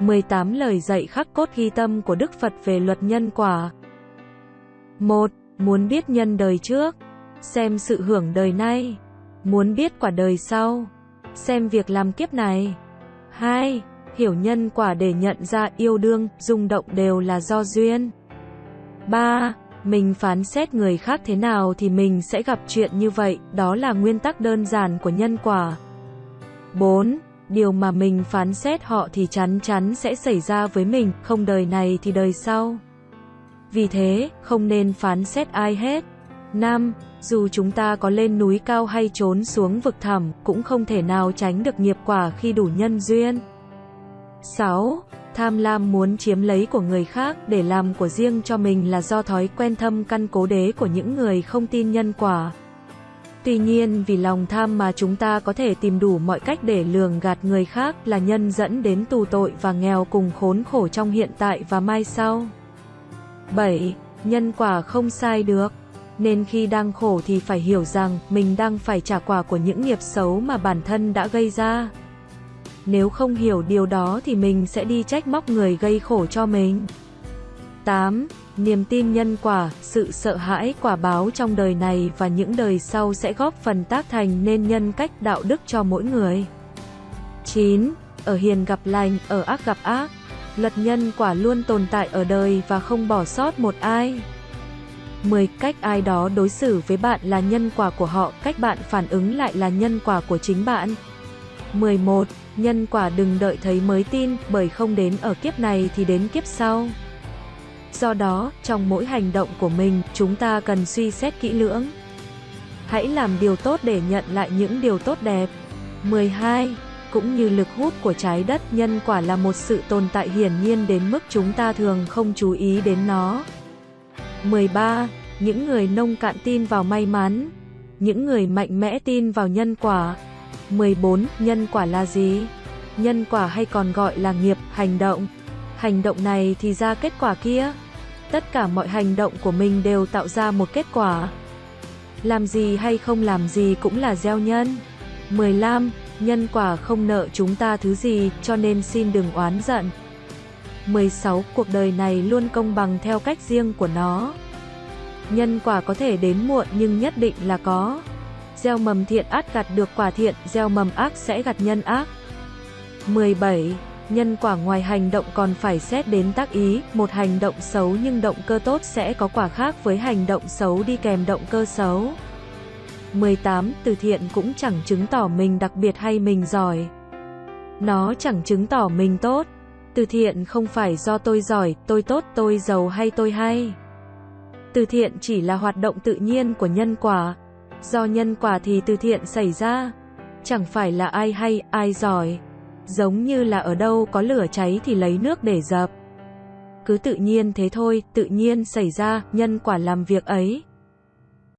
18 lời dạy khắc cốt ghi tâm của Đức Phật về luật nhân quả. 1. Muốn biết nhân đời trước, xem sự hưởng đời nay. Muốn biết quả đời sau, xem việc làm kiếp này. 2. Hiểu nhân quả để nhận ra yêu đương, rung động đều là do duyên. 3. Mình phán xét người khác thế nào thì mình sẽ gặp chuyện như vậy, đó là nguyên tắc đơn giản của nhân quả. 4. Điều mà mình phán xét họ thì chắn chắn sẽ xảy ra với mình, không đời này thì đời sau. Vì thế, không nên phán xét ai hết. 5. Dù chúng ta có lên núi cao hay trốn xuống vực thẳm, cũng không thể nào tránh được nghiệp quả khi đủ nhân duyên. 6. Tham lam muốn chiếm lấy của người khác để làm của riêng cho mình là do thói quen thâm căn cố đế của những người không tin nhân quả. Tuy nhiên, vì lòng tham mà chúng ta có thể tìm đủ mọi cách để lường gạt người khác là nhân dẫn đến tù tội và nghèo cùng khốn khổ trong hiện tại và mai sau. 7. Nhân quả không sai được. Nên khi đang khổ thì phải hiểu rằng mình đang phải trả quả của những nghiệp xấu mà bản thân đã gây ra. Nếu không hiểu điều đó thì mình sẽ đi trách móc người gây khổ cho mình. 8. Niềm tin nhân quả, sự sợ hãi quả báo trong đời này và những đời sau sẽ góp phần tác thành nên nhân cách đạo đức cho mỗi người. 9. Ở hiền gặp lành, ở ác gặp ác. Luật nhân quả luôn tồn tại ở đời và không bỏ sót một ai. 10. Cách ai đó đối xử với bạn là nhân quả của họ, cách bạn phản ứng lại là nhân quả của chính bạn. 11. Nhân quả đừng đợi thấy mới tin, bởi không đến ở kiếp này thì đến kiếp sau. Do đó, trong mỗi hành động của mình, chúng ta cần suy xét kỹ lưỡng. Hãy làm điều tốt để nhận lại những điều tốt đẹp. 12. Cũng như lực hút của trái đất, nhân quả là một sự tồn tại hiển nhiên đến mức chúng ta thường không chú ý đến nó. 13. Những người nông cạn tin vào may mắn. Những người mạnh mẽ tin vào nhân quả. 14. Nhân quả là gì? Nhân quả hay còn gọi là nghiệp, hành động. Hành động này thì ra kết quả kia. Tất cả mọi hành động của mình đều tạo ra một kết quả. Làm gì hay không làm gì cũng là gieo nhân. 15. Nhân quả không nợ chúng ta thứ gì, cho nên xin đừng oán giận. 16. Cuộc đời này luôn công bằng theo cách riêng của nó. Nhân quả có thể đến muộn nhưng nhất định là có. Gieo mầm thiện át gặt được quả thiện, gieo mầm ác sẽ gặt nhân ác. 17. Nhân quả ngoài hành động còn phải xét đến tác ý, một hành động xấu nhưng động cơ tốt sẽ có quả khác với hành động xấu đi kèm động cơ xấu. 18. Từ thiện cũng chẳng chứng tỏ mình đặc biệt hay mình giỏi. Nó chẳng chứng tỏ mình tốt. Từ thiện không phải do tôi giỏi, tôi tốt, tôi giàu hay tôi hay. Từ thiện chỉ là hoạt động tự nhiên của nhân quả. Do nhân quả thì từ thiện xảy ra. Chẳng phải là ai hay, ai giỏi. Giống như là ở đâu có lửa cháy thì lấy nước để dập. Cứ tự nhiên thế thôi, tự nhiên xảy ra, nhân quả làm việc ấy.